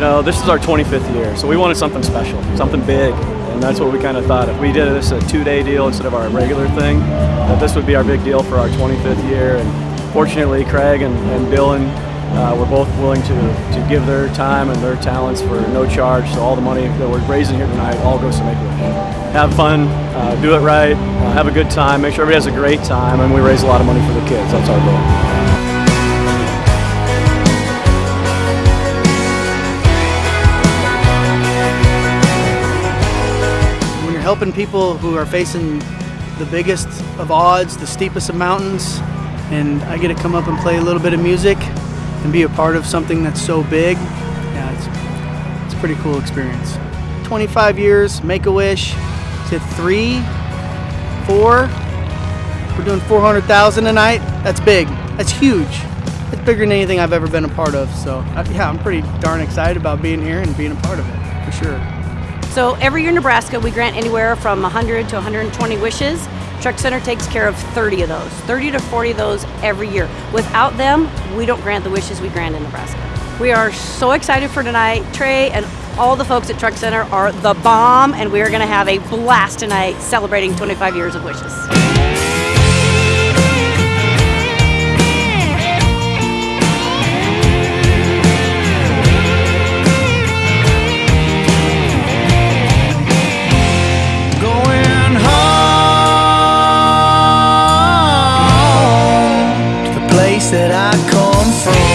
know, this is our 25th year, so we wanted something special, something big, and that's what we kind of thought. If we did this a two-day deal instead of our regular thing, that this would be our big deal for our 25th year. And fortunately, Craig and, and Dylan uh, were both willing to, to give their time and their talents for no charge. So all the money that we're raising here tonight all goes to Make-A-Wish. Have fun, uh, do it right, uh, have a good time, make sure everybody has a great time, and we raise a lot of money for the kids. That's our goal. Helping people who are facing the biggest of odds, the steepest of mountains, and I get to come up and play a little bit of music and be a part of something that's so big. Yeah, it's, it's a pretty cool experience. 25 years, Make-A-Wish, is it three, four? We're doing 400,000 tonight. That's big. That's huge. It's bigger than anything I've ever been a part of. So yeah, I'm pretty darn excited about being here and being a part of it, for sure. So every year in Nebraska, we grant anywhere from 100 to 120 wishes. Truck Center takes care of 30 of those, 30 to 40 of those every year. Without them, we don't grant the wishes we grant in Nebraska. We are so excited for tonight. Trey and all the folks at Truck Center are the bomb, and we are going to have a blast tonight celebrating 25 years of wishes. that I come from.